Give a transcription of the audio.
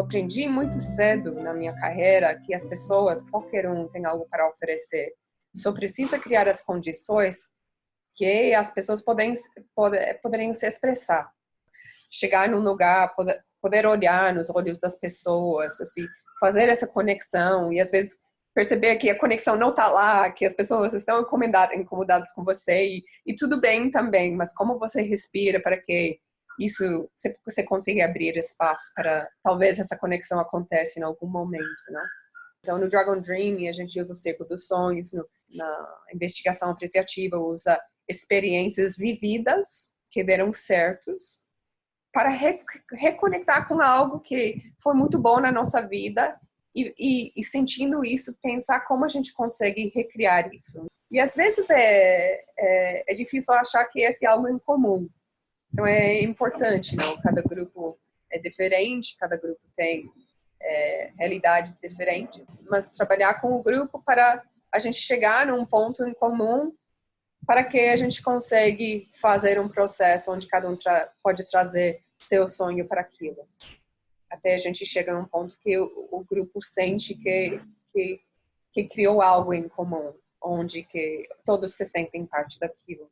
aprendi muito cedo na minha carreira que as pessoas, qualquer um, tem algo para oferecer. Só precisa criar as condições que as pessoas podem, poder, poderem se expressar. Chegar num lugar, poder, poder olhar nos olhos das pessoas, assim, fazer essa conexão e às vezes perceber que a conexão não está lá, que as pessoas estão incomodadas, incomodadas com você e, e, tudo bem também, mas como você respira para que isso você, você consiga abrir espaço para talvez essa conexão aconteça em algum momento, né? Então no Dragon Dream a gente usa o círculo dos sonhos, no, na investigação apreciativa usa experiências vividas que deram certos para re reconectar com algo que foi muito bom na nossa vida e, e, e, sentindo isso, pensar como a gente consegue recriar isso. E às vezes é, é, é, difícil achar que esse é algo em comum. Então é importante, não? Cada grupo é diferente, cada grupo tem é, realidades diferentes, mas trabalhar com o grupo para a gente chegar num ponto em comum para que a gente consegue fazer um processo onde cada um tra pode trazer seu sonho para aquilo até a gente chega num ponto que o, o grupo sente que, que, que criou algo em comum, onde que todos se sentem parte daquilo.